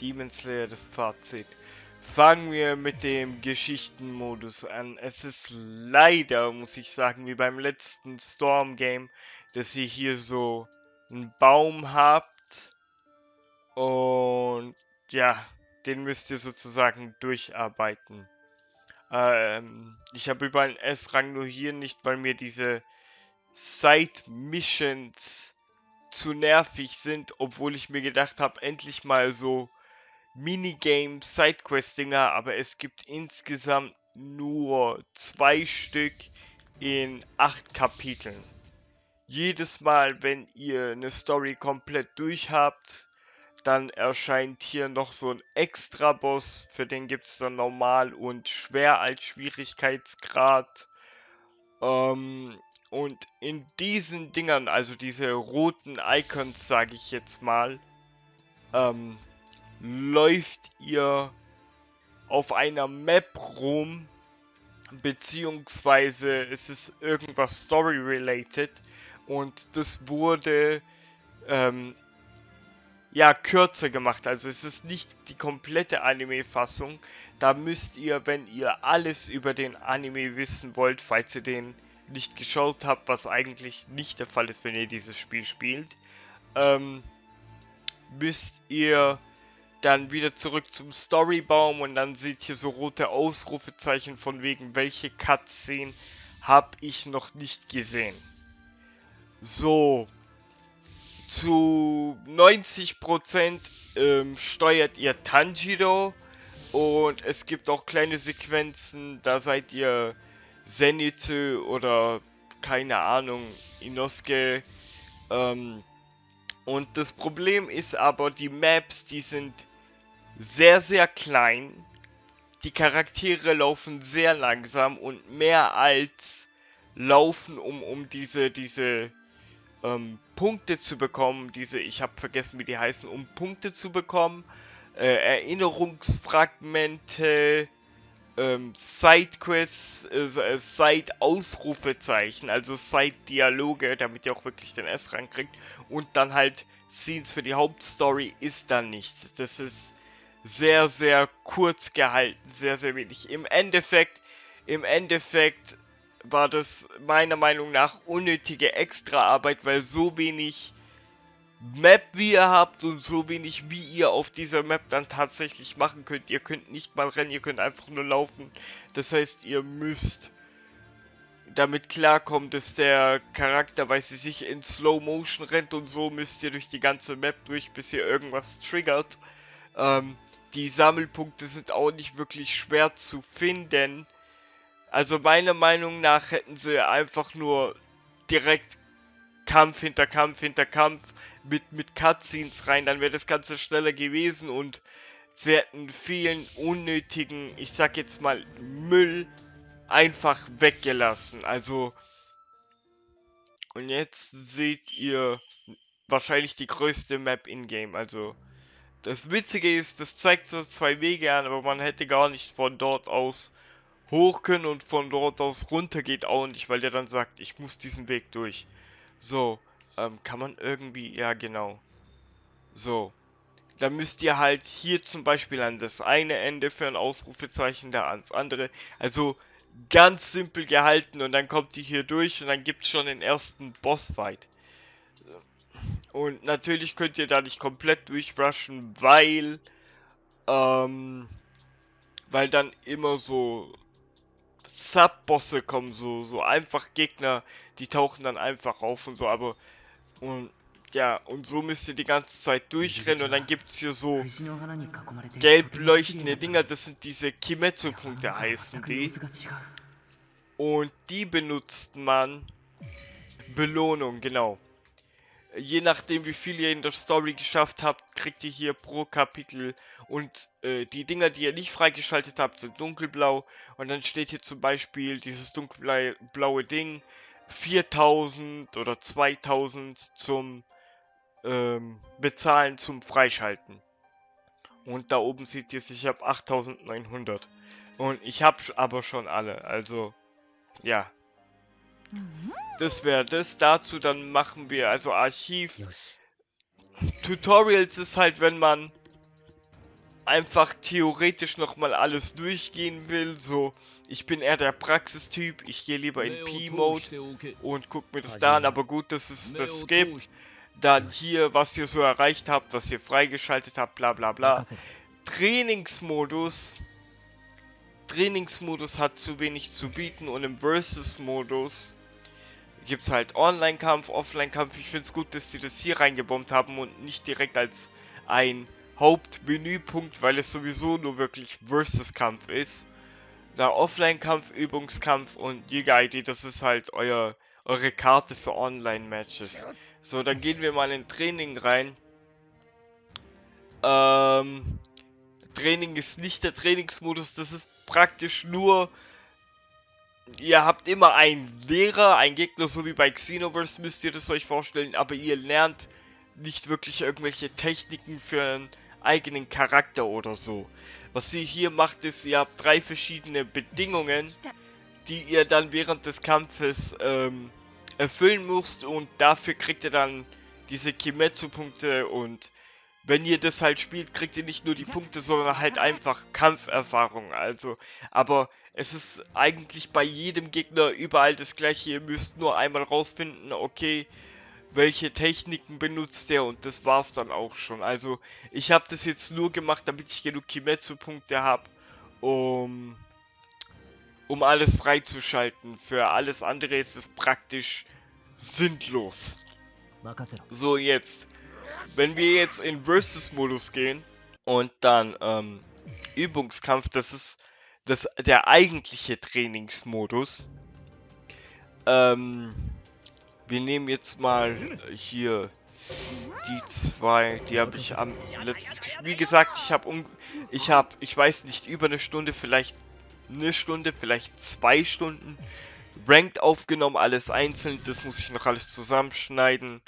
Demon Slayer das Fazit. Fangen wir mit dem Geschichtenmodus an. Es ist leider, muss ich sagen, wie beim letzten Storm Game, dass ihr hier so einen Baum habt und ja, den müsst ihr sozusagen durcharbeiten. Ähm, ich habe über einen S-Rang nur hier nicht, weil mir diese Side-Missions zu nervig sind, obwohl ich mir gedacht habe, endlich mal so Minigame Sidequest-Dinger, aber es gibt insgesamt nur zwei Stück in acht Kapiteln. Jedes Mal, wenn ihr eine Story komplett durch habt, dann erscheint hier noch so ein Extra-Boss, für den gibt es dann normal und schwer als Schwierigkeitsgrad. Ähm, und in diesen Dingern, also diese roten Icons, sage ich jetzt mal, ähm, läuft ihr auf einer Map rum, beziehungsweise es ist irgendwas Story-related und das wurde ähm, ja kürzer gemacht. Also es ist nicht die komplette Anime-Fassung. Da müsst ihr, wenn ihr alles über den Anime wissen wollt, falls ihr den nicht geschaut habt, was eigentlich nicht der Fall ist, wenn ihr dieses Spiel spielt, ähm, müsst ihr dann wieder zurück zum Storybaum und dann seht ihr so rote Ausrufezeichen von wegen, welche Cutscene habe ich noch nicht gesehen. So, zu 90% ähm, steuert ihr Tanjiro und es gibt auch kleine Sequenzen, da seid ihr Zenitsu oder keine Ahnung, Inosuke. Ähm, und das Problem ist aber, die Maps, die sind sehr, sehr klein. Die Charaktere laufen sehr langsam und mehr als laufen, um, um diese, diese ähm, Punkte zu bekommen. Diese, ich habe vergessen, wie die heißen, um Punkte zu bekommen. Äh, Erinnerungsfragmente, ähm, Sidequests, äh, Side-Ausrufezeichen, also Side-Dialoge, damit ihr auch wirklich den S rankriegt. Und dann halt Scenes für die Hauptstory ist dann nichts. Das ist sehr, sehr kurz gehalten, sehr, sehr wenig. Im Endeffekt, im Endeffekt war das meiner Meinung nach unnötige Extraarbeit, weil so wenig Map wie ihr habt und so wenig wie ihr auf dieser Map dann tatsächlich machen könnt. Ihr könnt nicht mal rennen, ihr könnt einfach nur laufen. Das heißt, ihr müsst damit klarkommen, dass der Charakter, weil sie sich in Slow Motion rennt und so müsst ihr durch die ganze Map durch, bis ihr irgendwas triggert. Ähm, die Sammelpunkte sind auch nicht wirklich schwer zu finden. Also meiner Meinung nach hätten sie einfach nur direkt Kampf hinter Kampf hinter Kampf mit, mit Cutscenes rein, dann wäre das Ganze schneller gewesen und sie hätten vielen unnötigen, ich sag jetzt mal, Müll einfach weggelassen. Also, und jetzt seht ihr wahrscheinlich die größte Map in-game. Also, das Witzige ist, das zeigt so zwei Wege an, aber man hätte gar nicht von dort aus hoch können und von dort aus runter geht auch nicht, weil der dann sagt, ich muss diesen Weg durch. So, ähm, kann man irgendwie, ja genau. So, dann müsst ihr halt hier zum Beispiel an das eine Ende für ein Ausrufezeichen, da ans andere. Also ganz simpel gehalten und dann kommt ihr hier durch und dann gibt es schon den ersten Bossfight. Und natürlich könnt ihr da nicht komplett durchrushen, weil, ähm, weil dann immer so Sub-Bosse kommen, so, so einfach Gegner, die tauchen dann einfach auf und so, aber und ja, und so müsst ihr die ganze Zeit durchrennen und dann gibt es hier so gelb leuchtende Dinger, das sind diese Kimetsu-Punkte heißen die. Und die benutzt man Belohnung, genau. Je nachdem wie viel ihr in der Story geschafft habt, kriegt ihr hier pro Kapitel und äh, die Dinger, die ihr nicht freigeschaltet habt, sind dunkelblau und dann steht hier zum Beispiel dieses dunkelblaue Ding 4000 oder 2000 zum ähm, Bezahlen zum Freischalten. Und da oben seht ihr, ich habe 8900. Und ich habe aber schon alle, also ja. Das wäre das. Dazu dann machen wir also Archiv. Tutorials ist halt, wenn man einfach theoretisch nochmal alles durchgehen will, so, ich bin eher der Praxistyp, ich gehe lieber in P-Mode und guck mir das da an, aber gut, dass es das gibt. Dann hier, was ihr so erreicht habt, was ihr freigeschaltet habt, bla bla bla. Trainingsmodus. Trainingsmodus hat zu wenig zu bieten und im Versus-Modus gibt es halt Online-Kampf, Offline-Kampf. Ich finde es gut, dass sie das hier reingebombt haben und nicht direkt als ein Hauptmenüpunkt, weil es sowieso nur wirklich Versus-Kampf ist. Da Offline-Kampf, Übungskampf und Jäger-ID, das ist halt euer, eure Karte für Online-Matches. So, dann gehen wir mal in Training rein. Ähm, Training ist nicht der Trainingsmodus, das ist praktisch nur ihr habt immer einen Lehrer, einen Gegner, so wie bei Xenoverse müsst ihr das euch vorstellen, aber ihr lernt nicht wirklich irgendwelche Techniken für einen eigenen Charakter oder so. Was ihr hier macht, ist, ihr habt drei verschiedene Bedingungen, die ihr dann während des Kampfes ähm, erfüllen müsst und dafür kriegt ihr dann diese Kimetsu-Punkte und wenn ihr das halt spielt, kriegt ihr nicht nur die Punkte, sondern halt einfach Kampferfahrung. Also, aber es ist eigentlich bei jedem Gegner überall das gleiche. Ihr müsst nur einmal rausfinden, okay, welche Techniken benutzt der und das war's dann auch schon. Also ich habe das jetzt nur gemacht, damit ich genug Kimetsu-Punkte habe, um, um alles freizuschalten. Für alles andere ist es praktisch sinnlos. So, jetzt. Wenn wir jetzt in Versus-Modus gehen und dann ähm, Übungskampf, das ist das, der eigentliche Trainingsmodus. Ähm, wir nehmen jetzt mal hier die zwei, die habe ich am letzten, wie gesagt, ich habe um, ich habe, ich weiß nicht, über eine Stunde, vielleicht eine Stunde, vielleicht zwei Stunden Ranked aufgenommen, alles einzeln, das muss ich noch alles zusammenschneiden.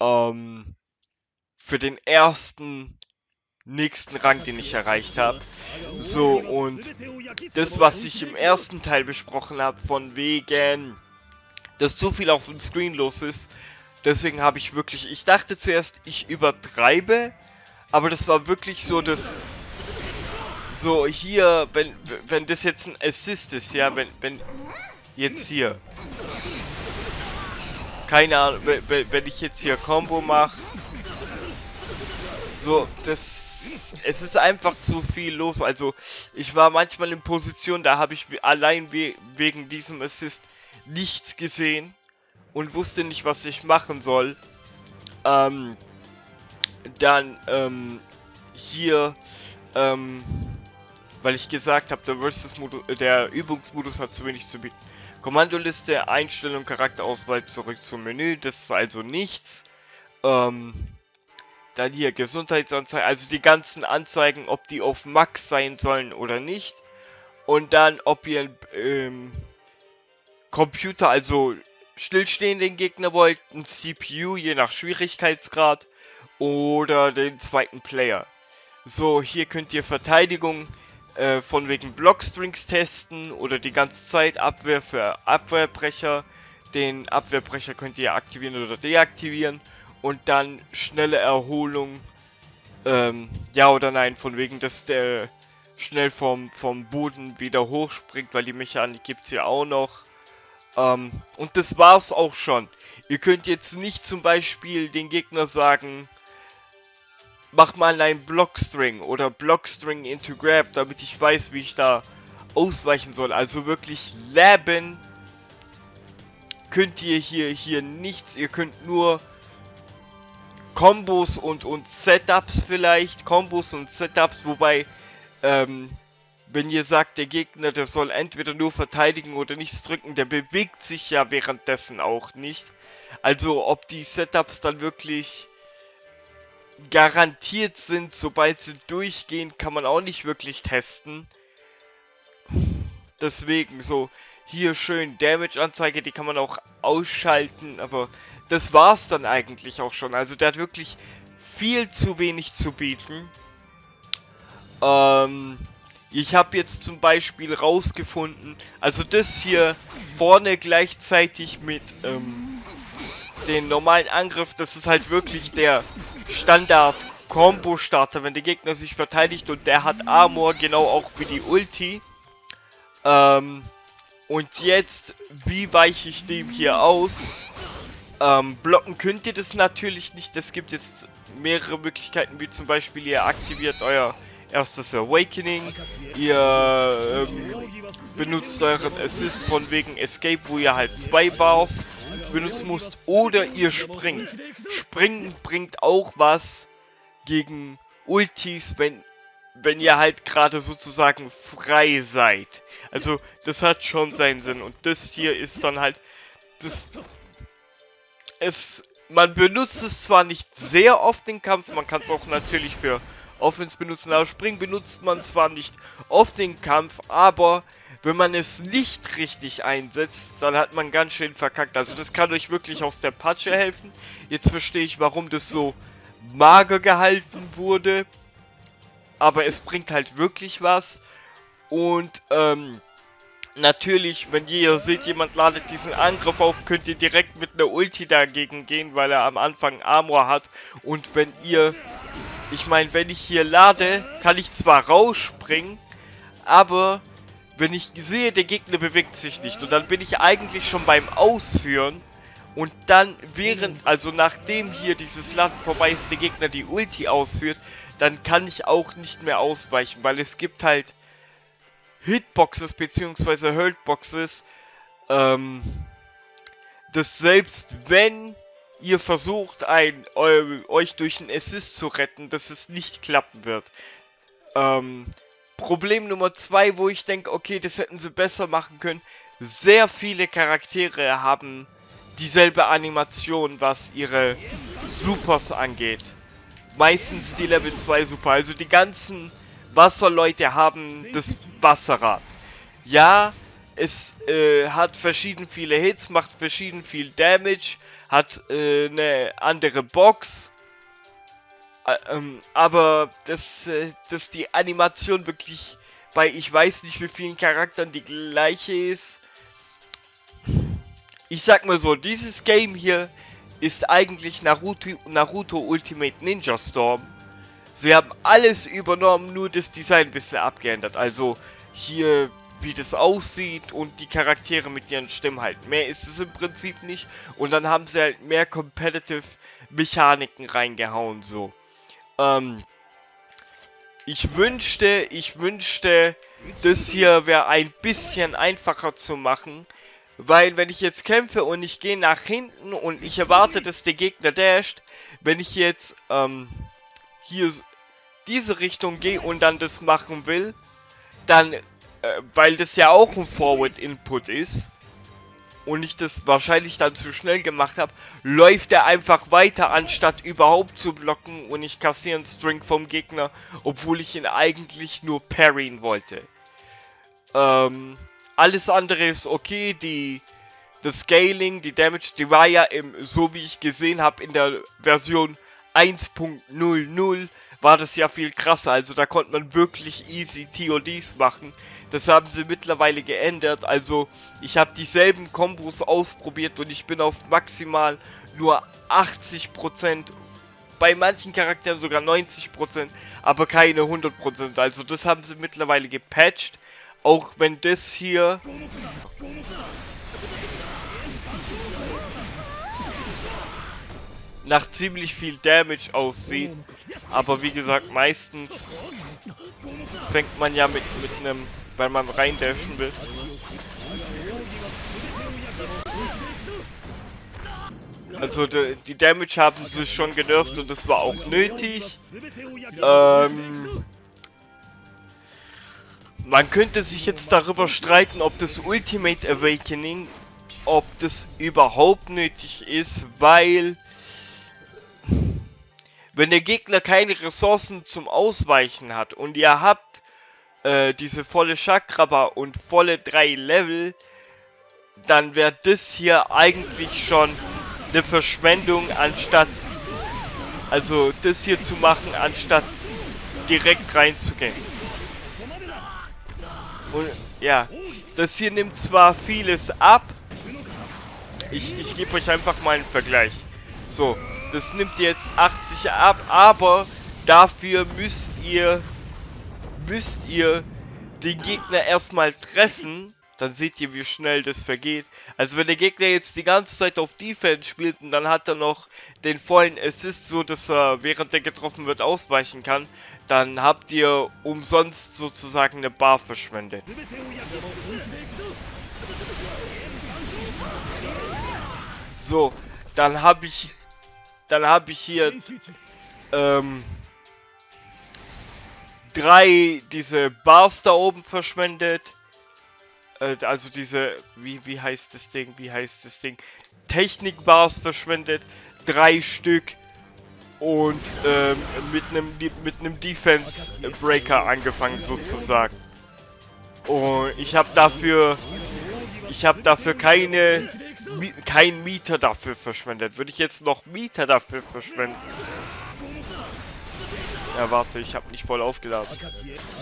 Ähm, für den ersten nächsten Rang, den ich erreicht habe. So, und das, was ich im ersten Teil besprochen habe, von wegen dass zu viel auf dem Screen los ist. Deswegen habe ich wirklich, ich dachte zuerst, ich übertreibe, aber das war wirklich so, dass so hier, wenn wenn das jetzt ein Assist ist, ja, wenn wenn jetzt hier keine Ahnung, wenn, wenn ich jetzt hier Combo mache, so das es ist einfach zu viel los. Also ich war manchmal in Position, da habe ich allein we wegen diesem Assist nichts gesehen und wusste nicht, was ich machen soll. Ähm, dann ähm, hier, ähm, weil ich gesagt habe, der Versus-Modus, der Übungsmodus hat zu wenig zu bieten. Kommandoliste, Einstellung, Charakterauswahl, zurück zum Menü, das ist also nichts. Ähm, dann hier Gesundheitsanzeigen, also die ganzen Anzeigen, ob die auf Max sein sollen oder nicht. Und dann, ob ihr ähm, Computer, also stillstehenden Gegner wollt, ein CPU, je nach Schwierigkeitsgrad, oder den zweiten Player. So, hier könnt ihr Verteidigung äh, von wegen Blockstrings testen oder die ganze Zeit Abwehr für Abwehrbrecher. Den Abwehrbrecher könnt ihr aktivieren oder deaktivieren und dann schnelle Erholung. Ähm, ja oder nein, von wegen, dass der schnell vom, vom Boden wieder hochspringt, weil die Mechanik gibt es ja auch noch. Ähm, und das war's auch schon. Ihr könnt jetzt nicht zum Beispiel den Gegner sagen, mach mal einen Blockstring oder Blockstring into Grab, damit ich weiß, wie ich da ausweichen soll. Also wirklich leben könnt ihr hier, hier nichts. Ihr könnt nur Kombos und, und Setups vielleicht. Kombos und Setups, wobei, ähm, wenn ihr sagt, der Gegner, der soll entweder nur verteidigen oder nichts drücken, der bewegt sich ja währenddessen auch nicht. Also ob die Setups dann wirklich garantiert sind, sobald sie durchgehen, kann man auch nicht wirklich testen. Deswegen so, hier schön Damage-Anzeige, die kann man auch ausschalten, aber das war's dann eigentlich auch schon. Also der hat wirklich viel zu wenig zu bieten. Ähm, ich habe jetzt zum Beispiel rausgefunden, also das hier vorne gleichzeitig mit ähm, den normalen Angriff, das ist halt wirklich der Standard Combo-Starter, wenn der Gegner sich verteidigt und der hat Armor, genau auch wie die Ulti. Ähm, und jetzt, wie weiche ich dem hier aus? Ähm, blocken könnt ihr das natürlich nicht. Es gibt jetzt mehrere Möglichkeiten, wie zum Beispiel ihr aktiviert euer erstes Awakening, ihr ähm, benutzt euren Assist von wegen Escape, wo ihr halt zwei Bars benutzen müsst, oder ihr springt. Springen bringt auch was gegen Ultis, wenn, wenn ihr halt gerade sozusagen frei seid. Also, das hat schon seinen Sinn. Und das hier ist dann halt, das, es, man benutzt es zwar nicht sehr oft im Kampf, man kann es auch natürlich für Offense benutzen, aber Springen benutzt man zwar nicht oft im Kampf, aber wenn man es nicht richtig einsetzt, dann hat man ganz schön verkackt. Also das kann euch wirklich aus der Patsche helfen. Jetzt verstehe ich, warum das so mager gehalten wurde. Aber es bringt halt wirklich was. Und ähm, natürlich, wenn ihr seht, jemand ladet diesen Angriff auf, könnt ihr direkt mit einer Ulti dagegen gehen, weil er am Anfang Armor hat. Und wenn ihr ich meine, wenn ich hier lade, kann ich zwar rausspringen, aber wenn ich sehe, der Gegner bewegt sich nicht und dann bin ich eigentlich schon beim Ausführen und dann während, also nachdem hier dieses Land vorbei ist, der Gegner die Ulti ausführt, dann kann ich auch nicht mehr ausweichen, weil es gibt halt Hitboxes bzw. Hurtboxes, ähm, dass selbst wenn ihr versucht, ein, eu, euch durch einen Assist zu retten, dass es nicht klappen wird. Ähm, Problem Nummer zwei, wo ich denke, okay, das hätten sie besser machen können. Sehr viele Charaktere haben dieselbe Animation, was ihre Supers angeht. Meistens die Level 2 Super. Also die ganzen Wasserleute haben das Wasserrad. Ja, es äh, hat verschieden viele Hits, macht verschieden viel Damage, hat äh, eine andere Box. Äh, ähm, aber dass, äh, dass die Animation wirklich bei ich weiß nicht wie vielen Charakteren die gleiche ist. Ich sag mal so, dieses Game hier ist eigentlich Naruto, Naruto Ultimate Ninja Storm. Sie haben alles übernommen, nur das Design ein bisschen abgeändert. Also hier wie das aussieht und die Charaktere mit ihren Stimmen halt. Mehr ist es im Prinzip nicht. Und dann haben sie halt mehr Competitive Mechaniken reingehauen, so. Ähm, ich wünschte, ich wünschte, das hier wäre ein bisschen einfacher zu machen. Weil wenn ich jetzt kämpfe und ich gehe nach hinten und ich erwarte, dass der Gegner dasht, wenn ich jetzt ähm, hier diese Richtung gehe und dann das machen will, dann äh, weil das ja auch ein Forward-Input ist und ich das wahrscheinlich dann zu schnell gemacht habe, läuft er einfach weiter, anstatt überhaupt zu blocken und ich kassiere einen String vom Gegner, obwohl ich ihn eigentlich nur parryen wollte. Ähm, alles andere ist okay, die das Scaling, die Damage, die war ja im, so wie ich gesehen habe in der Version 1.00 war das ja viel krasser, also da konnte man wirklich easy TODs machen. Das haben sie mittlerweile geändert. Also ich habe dieselben Kombos ausprobiert und ich bin auf maximal nur 80%, bei manchen Charakteren sogar 90%, aber keine 100%. Also das haben sie mittlerweile gepatcht. Auch wenn das hier... nach ziemlich viel Damage aussieht. Aber wie gesagt, meistens fängt man ja mit, mit einem weil man reindashen will. Also die, die, Damage haben sie schon genervt und das war auch nötig. Ähm, man könnte sich jetzt darüber streiten, ob das Ultimate Awakening, ob das überhaupt nötig ist, weil wenn der Gegner keine Ressourcen zum Ausweichen hat und ihr habt äh, diese volle Chakraba und volle drei Level, dann wäre das hier eigentlich schon eine Verschwendung, anstatt also das hier zu machen, anstatt direkt reinzugehen. Und ja, das hier nimmt zwar vieles ab, ich, ich gebe euch einfach mal einen Vergleich. So, das nimmt jetzt 80 ab, aber dafür müsst ihr, müsst ihr den Gegner erstmal treffen. Dann seht ihr, wie schnell das vergeht. Also wenn der Gegner jetzt die ganze Zeit auf Defense spielt und dann hat er noch den vollen Assist, so dass er während er getroffen wird ausweichen kann, dann habt ihr umsonst sozusagen eine Bar verschwendet. So, dann habe ich, dann habe ich hier ähm, drei diese Bars da oben verschwendet. Äh, also diese, wie, wie heißt das Ding, wie heißt das Ding? Technik-Bars verschwendet. Drei Stück. Und ähm, mit einem mit einem Defense Breaker angefangen sozusagen. Und ich habe dafür ich habe dafür keine kein Mieter dafür verschwendet. Würde ich jetzt noch Mieter dafür verschwenden? Ja, warte, ich habe nicht voll aufgeladen.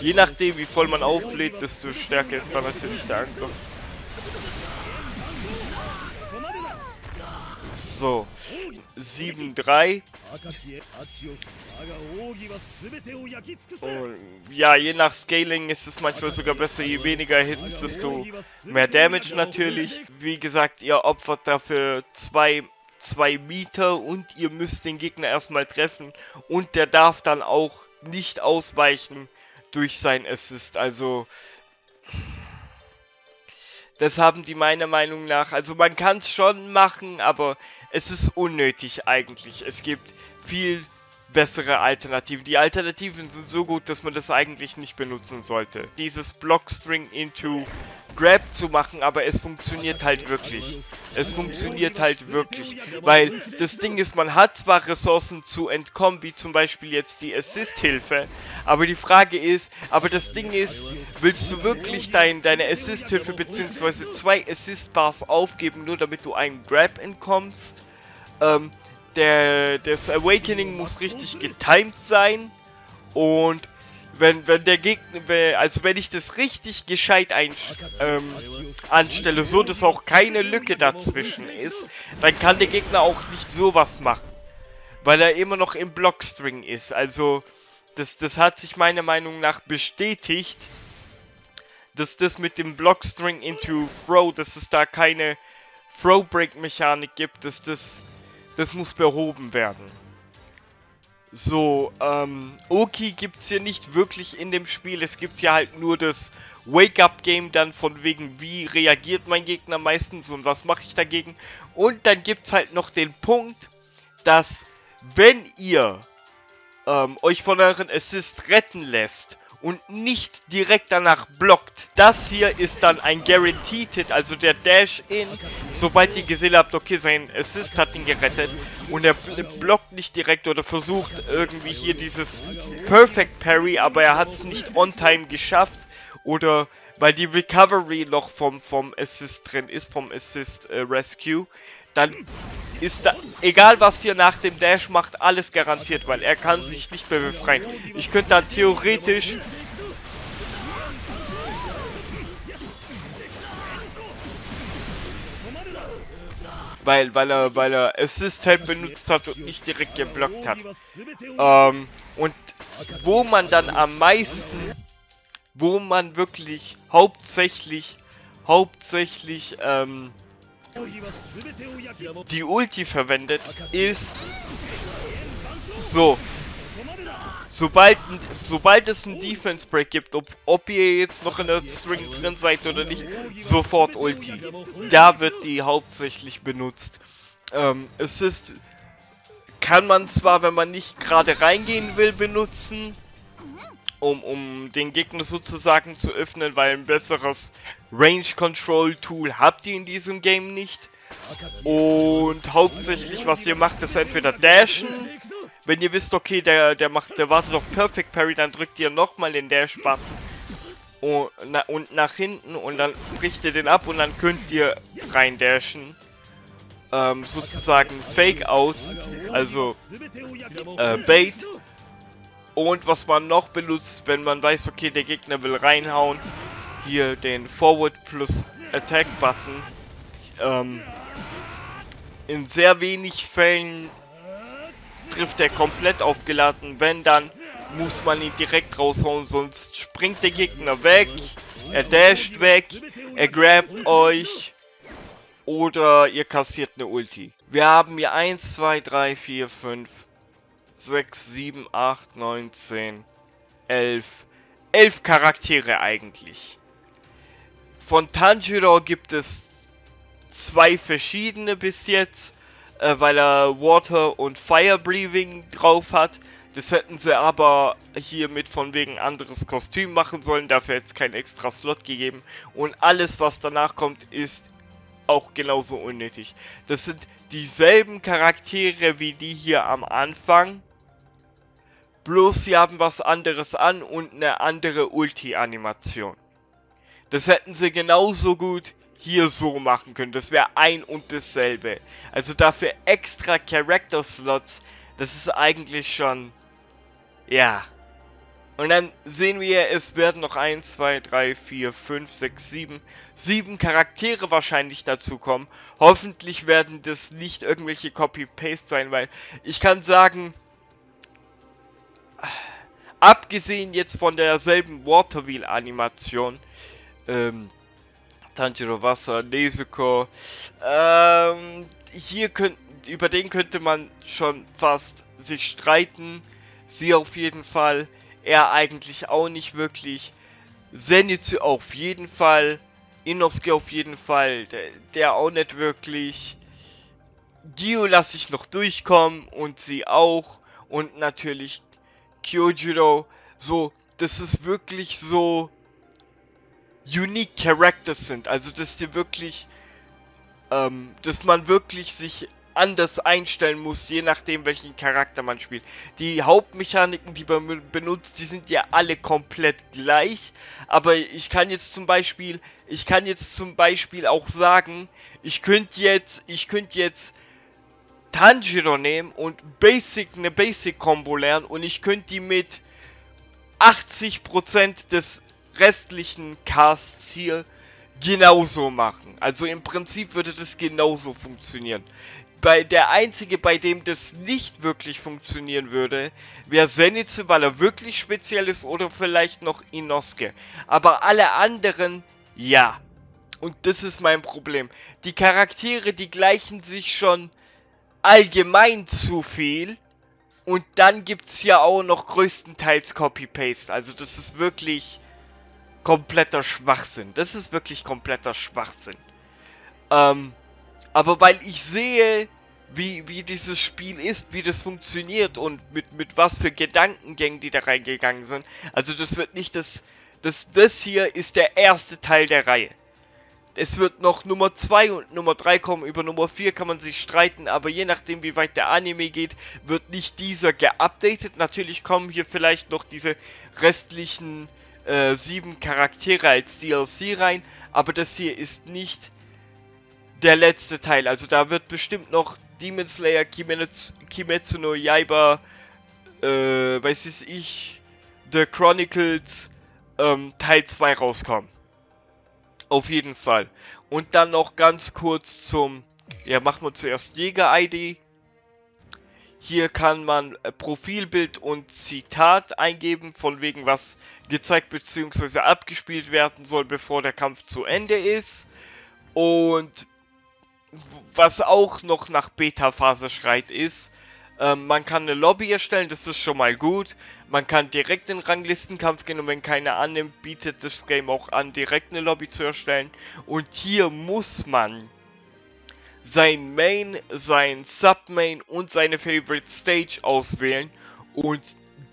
Je nachdem, wie voll man auflädt, desto stärker ist dann natürlich der Angriff. So. 7-3. ja, je nach Scaling ist es manchmal sogar besser, je weniger Hits, desto mehr Damage natürlich. Wie gesagt, ihr opfert dafür zwei zwei Meter und ihr müsst den Gegner erstmal treffen und der darf dann auch nicht ausweichen durch sein Assist. Also das haben die meiner Meinung nach, also man kann es schon machen, aber es ist unnötig eigentlich. Es gibt viel bessere Alternativen. Die Alternativen sind so gut, dass man das eigentlich nicht benutzen sollte. Dieses Blockstring into Grab zu machen, aber es funktioniert halt wirklich. Es funktioniert halt wirklich. Weil das Ding ist, man hat zwar Ressourcen zu entkommen, wie zum Beispiel jetzt die Assist-Hilfe, aber die Frage ist, aber das Ding ist, willst du wirklich dein, deine Assist-Hilfe bzw. zwei Assist-Bars aufgeben, nur damit du einen Grab entkommst? Ähm, der, das Awakening muss richtig getimed sein und wenn, wenn der Gegner, also wenn ich das richtig gescheit ein, ähm, anstelle, so dass auch keine Lücke dazwischen ist, dann kann der Gegner auch nicht sowas machen. Weil er immer noch im Blockstring ist. Also, das, das hat sich meiner Meinung nach bestätigt, dass das mit dem Blockstring into Throw, dass es da keine Throw-Break-Mechanik gibt, dass das, das muss behoben werden. So, ähm, Oki gibt es hier nicht wirklich in dem Spiel. Es gibt ja halt nur das Wake-up-Game dann von wegen, wie reagiert mein Gegner meistens und was mache ich dagegen. Und dann gibt es halt noch den Punkt, dass wenn ihr ähm, euch von euren Assist retten lässt und nicht direkt danach blockt. Das hier ist dann ein Guaranteed Hit, also der Dash in, sobald ihr gesehen habt, okay, sein Assist hat ihn gerettet und er blockt nicht direkt oder versucht irgendwie hier dieses Perfect Parry, aber er hat es nicht on time geschafft oder weil die Recovery noch vom, vom Assist drin ist, vom Assist äh, Rescue, dann ist da, egal was ihr nach dem Dash macht, alles garantiert, weil er kann sich nicht mehr befreien. Ich könnte dann theoretisch... Weil, weil er, weil er Assist halt benutzt hat und nicht direkt geblockt hat. Ähm, und wo man dann am meisten, wo man wirklich hauptsächlich, hauptsächlich, ähm, die Ulti verwendet, ist so. Sobald, sobald es einen Defense Break gibt, ob, ob ihr jetzt noch in der String drin seid oder nicht, sofort Ulti. Da wird die hauptsächlich benutzt. Ähm, es ist, kann man zwar, wenn man nicht gerade reingehen will, benutzen, um, um den Gegner sozusagen zu öffnen, weil ein besseres Range Control Tool habt ihr in diesem Game nicht. Und hauptsächlich, was ihr macht, ist entweder dashen. Wenn ihr wisst, okay, der, der macht, der wartet auf Perfect Parry, dann drückt ihr nochmal den Dash-Button und, na, und nach hinten und dann bricht ihr den ab und dann könnt ihr rein dashen. Ähm, sozusagen Fake Out, also äh, Bait. Und was man noch benutzt, wenn man weiß, okay, der Gegner will reinhauen, hier den Forward plus Attack Button. Ähm, in sehr wenig Fällen trifft er komplett aufgeladen. Wenn, dann muss man ihn direkt raushauen, sonst springt der Gegner weg, er dasht weg, er grabt euch oder ihr kassiert eine Ulti. Wir haben hier 1, 2, 3, 4, 5, 6, 7, 8, 9, 10, 11, 11 Charaktere eigentlich. Von Tanjiro gibt es zwei verschiedene bis jetzt, äh, weil er Water und Fire Breathing drauf hat. Das hätten sie aber hiermit von wegen anderes Kostüm machen sollen, dafür jetzt kein extra Slot gegeben. Und alles, was danach kommt, ist auch genauso unnötig. Das sind dieselben Charaktere wie die hier am Anfang. Bloß sie haben was anderes an und eine andere Ulti-Animation. Das hätten sie genauso gut hier so machen können. Das wäre ein und dasselbe. Also dafür extra Character Slots, das ist eigentlich schon... Ja. Und dann sehen wir, es werden noch 1, 2, 3, 4, 5, 6, 7, 7 Charaktere wahrscheinlich dazu kommen. Hoffentlich werden das nicht irgendwelche Copy-Paste sein, weil ich kann sagen, abgesehen jetzt von derselben Waterwheel-Animation, ähm, Tanjiro Wasser, Nezuko, ähm, hier könnten, über den könnte man schon fast sich streiten. Sie auf jeden Fall er eigentlich auch nicht wirklich. Zenitsu auf jeden Fall. Inosuke auf jeden Fall. Der, der auch nicht wirklich. Dio lasse ich noch durchkommen und sie auch. Und natürlich Kyojiro. So, das ist wirklich so unique Characters sind. Also, dass die wirklich, ähm, dass man wirklich sich anders einstellen muss, je nachdem welchen Charakter man spielt. Die Hauptmechaniken, die man benutzt, die sind ja alle komplett gleich. Aber ich kann jetzt zum Beispiel, ich kann jetzt zum Beispiel auch sagen, ich könnte jetzt, ich könnte jetzt Tanjiro nehmen und Basic, eine Basic-Combo lernen und ich könnte die mit 80% des restlichen Casts hier genauso machen. Also im Prinzip würde das genauso funktionieren bei der einzige, bei dem das nicht wirklich funktionieren würde, wäre Zenitsu, weil er wirklich speziell ist oder vielleicht noch Inosuke. Aber alle anderen, ja. Und das ist mein Problem. Die Charaktere, die gleichen sich schon allgemein zu viel. Und dann gibt es ja auch noch größtenteils Copy-Paste. Also das ist wirklich kompletter Schwachsinn. Das ist wirklich kompletter Schwachsinn. Ähm, aber weil ich sehe, wie, wie dieses Spiel ist, wie das funktioniert und mit, mit was für Gedankengängen die da reingegangen sind. Also das wird nicht das, das, das hier ist der erste Teil der Reihe. Es wird noch Nummer 2 und Nummer 3 kommen. Über Nummer 4 kann man sich streiten, aber je nachdem wie weit der Anime geht, wird nicht dieser geupdatet. Natürlich kommen hier vielleicht noch diese restlichen äh, sieben Charaktere als DLC rein, aber das hier ist nicht der letzte Teil. Also da wird bestimmt noch Demon Slayer, Kimetsu, Kimetsu no Yaiba, äh, weiß ich, The Chronicles ähm, Teil 2 rauskommen. Auf jeden Fall. Und dann noch ganz kurz zum, ja machen wir zuerst Jäger-ID. Hier kann man äh, Profilbild und Zitat eingeben, von wegen was gezeigt bzw. abgespielt werden soll, bevor der Kampf zu Ende ist. Und was auch noch nach Beta-Phase schreit, ist, ähm, man kann eine Lobby erstellen, das ist schon mal gut. Man kann direkt in Ranglistenkampf gehen und wenn keiner annimmt, bietet das Game auch an, direkt eine Lobby zu erstellen. Und hier muss man sein Main, sein Submain und seine Favorite Stage auswählen und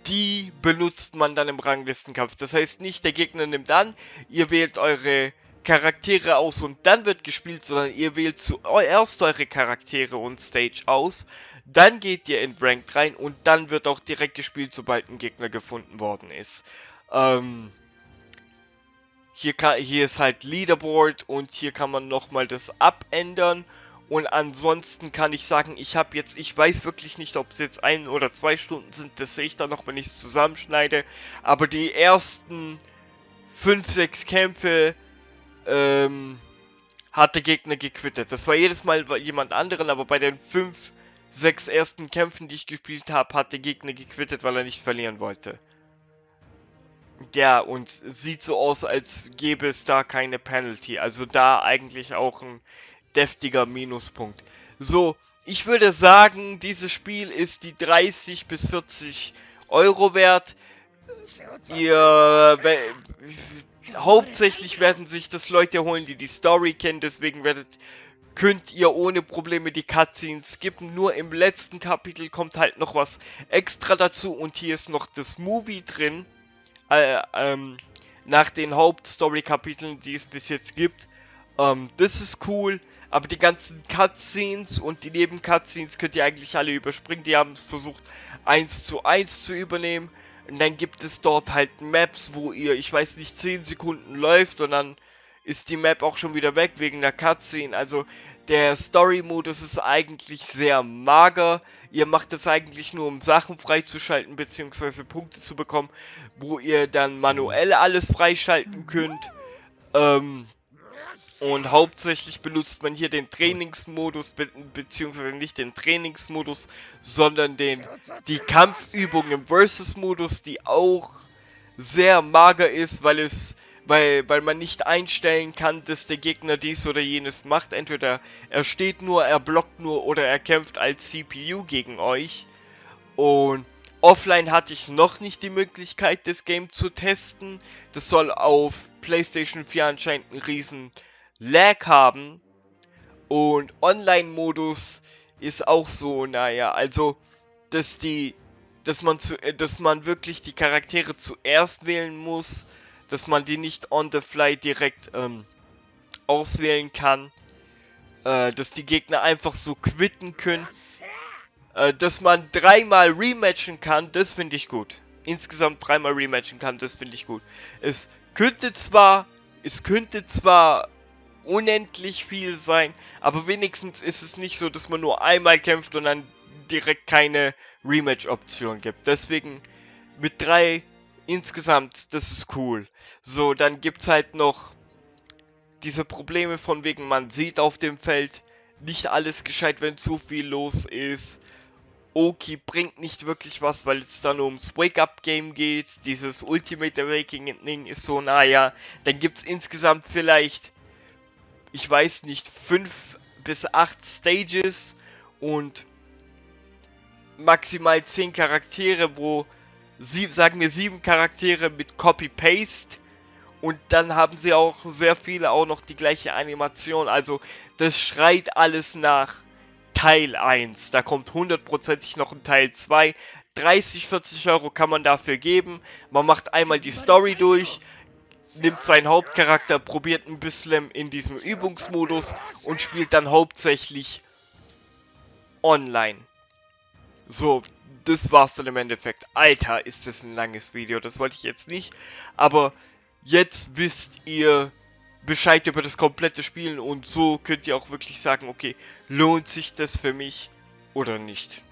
die benutzt man dann im Ranglistenkampf. Das heißt nicht, der Gegner nimmt an, ihr wählt eure Charaktere aus und dann wird gespielt, sondern ihr wählt zuerst eure Charaktere und Stage aus, dann geht ihr in Ranked rein und dann wird auch direkt gespielt, sobald ein Gegner gefunden worden ist. Ähm, hier, kann, hier ist halt Leaderboard und hier kann man nochmal das abändern. Und ansonsten kann ich sagen, ich habe jetzt, ich weiß wirklich nicht, ob es jetzt ein oder zwei Stunden sind, das sehe ich dann noch, wenn ich es zusammenschneide. Aber die ersten 5, 6 Kämpfe ähm, hat der Gegner gequittet. Das war jedes Mal jemand anderen, aber bei den 5, sechs ersten Kämpfen, die ich gespielt habe, hat der Gegner gequittet, weil er nicht verlieren wollte. Ja, und sieht so aus, als gäbe es da keine Penalty. Also da eigentlich auch ein deftiger Minuspunkt. So, ich würde sagen, dieses Spiel ist die 30 bis 40 Euro wert. Ihr, hauptsächlich werden sich das Leute holen, die die Story kennen, deswegen werdet, könnt ihr ohne Probleme die Cutscenes skippen. Nur im letzten Kapitel kommt halt noch was extra dazu und hier ist noch das Movie drin äh, ähm, nach den Hauptstory-Kapiteln, die es bis jetzt gibt. Ähm, das ist cool, aber die ganzen Cutscenes und die Neben-Cutscenes könnt ihr eigentlich alle überspringen. Die haben es versucht, eins zu eins zu übernehmen. Und dann gibt es dort halt Maps, wo ihr, ich weiß nicht, 10 Sekunden läuft und dann ist die Map auch schon wieder weg wegen der Cutscene. Also der Story-Modus ist eigentlich sehr mager. Ihr macht es eigentlich nur, um Sachen freizuschalten bzw. Punkte zu bekommen, wo ihr dann manuell alles freischalten könnt. Ähm, und hauptsächlich benutzt man hier den Trainingsmodus, be beziehungsweise nicht den Trainingsmodus, sondern den, die Kampfübung im Versus-Modus, die auch sehr mager ist, weil es weil, weil man nicht einstellen kann, dass der Gegner dies oder jenes macht. Entweder er steht nur, er blockt nur oder er kämpft als CPU gegen euch. Und offline hatte ich noch nicht die Möglichkeit, das Game zu testen. Das soll auf PlayStation 4 anscheinend einen riesen Lag haben. Und Online-Modus ist auch so, naja, also, dass die, dass man zu, dass man wirklich die Charaktere zuerst wählen muss dass man die nicht on the fly direkt ähm, auswählen kann. Äh, dass die Gegner einfach so quitten können. Äh, dass man dreimal rematchen kann, das finde ich gut. Insgesamt dreimal rematchen kann, das finde ich gut. Es könnte zwar, es könnte zwar unendlich viel sein, aber wenigstens ist es nicht so, dass man nur einmal kämpft und dann direkt keine Rematch-Option gibt. Deswegen mit drei insgesamt, das ist cool. So, dann gibt's halt noch diese Probleme von wegen, man sieht auf dem Feld nicht alles gescheit, wenn zu viel los ist. Oki bringt nicht wirklich was, weil es dann ums Wake-Up-Game geht. Dieses Ultimate Awakening ist so, naja, dann gibt's insgesamt vielleicht, ich weiß nicht, fünf bis acht Stages und maximal zehn Charaktere, wo sieb, sagen wir sieben Charaktere mit Copy-Paste. Und dann haben sie auch sehr viele auch noch die gleiche Animation. Also das schreit alles nach Teil 1. Da kommt hundertprozentig noch ein Teil 2. 30, 40 Euro kann man dafür geben. Man macht einmal die Story durch, nimmt seinen Hauptcharakter, probiert ein bisschen in diesem Übungsmodus und spielt dann hauptsächlich online. So, das war's dann im Endeffekt. Alter, ist das ein langes Video. Das wollte ich jetzt nicht. Aber jetzt wisst ihr Bescheid über das komplette Spielen und so könnt ihr auch wirklich sagen, okay, lohnt sich das für mich oder nicht.